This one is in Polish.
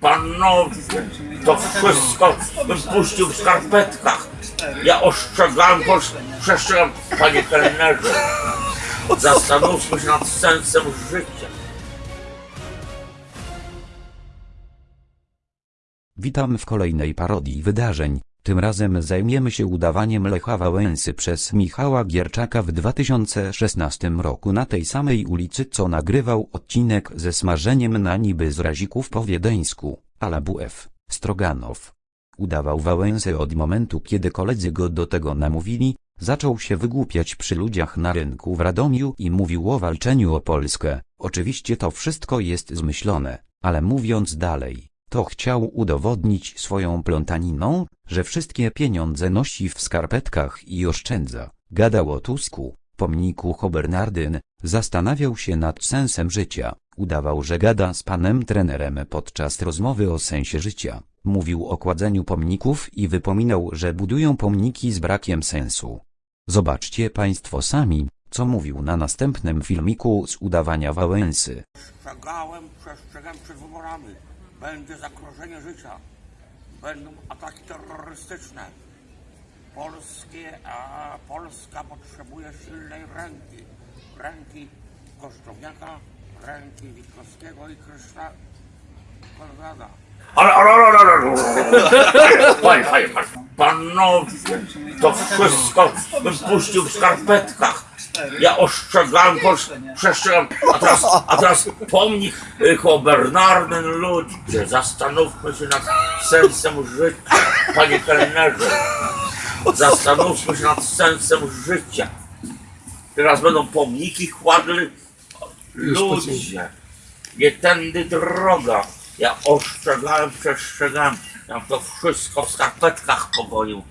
Panowie, to wszystko bym puścił w skarpetkach. Ja ostrzegałem, posz- przestrzegam, panie kelnerze. Zastanówmy się nad sensem życia. Witam w kolejnej parodii wydarzeń. Tym razem zajmiemy się udawaniem Lecha Wałęsy przez Michała Gierczaka w 2016 roku na tej samej ulicy co nagrywał odcinek ze smażeniem na niby z razików po wiedeńsku, ala WF, Stroganow. Udawał Wałęsę od momentu kiedy koledzy go do tego namówili, zaczął się wygłupiać przy ludziach na rynku w Radomiu i mówił o walczeniu o Polskę. Oczywiście to wszystko jest zmyślone, ale mówiąc dalej, to chciał udowodnić swoją plątaniną, że wszystkie pieniądze nosi w skarpetkach i oszczędza. Gadał o Tusku, pomniku Hobernardyn, zastanawiał się nad sensem życia, udawał, że gada z panem trenerem podczas rozmowy o sensie życia. Mówił o kładzeniu pomników i wypominał, że budują pomniki z brakiem sensu. Zobaczcie państwo sami, co mówił na następnym filmiku z udawania Wałęsy. Przestrzegałem przed wyborami. Będzie zagrożenie życia. Będą ataki terrorystyczne. Polskie, a Polska potrzebuje silnej ręki. Ręki Kosztowniaka, ręki Witkowskiego i Kryszna Konrada. Ale, ale, ale, ale, ale. Panie, panie. Panowie, to wszystko bym puścił w skarpetkach. Ja ostrzegałem, przestrzegam, a teraz, a teraz pomnik y, Hobernardyn ludzie, zastanówmy się nad sensem życia, panie kelnerze. Zastanówmy się nad sensem życia. Teraz będą pomniki kładli ludzie. Nie tędy droga. Ja ostrzegałem, przestrzegałem. Ja to wszystko w skarpetkach pogonił.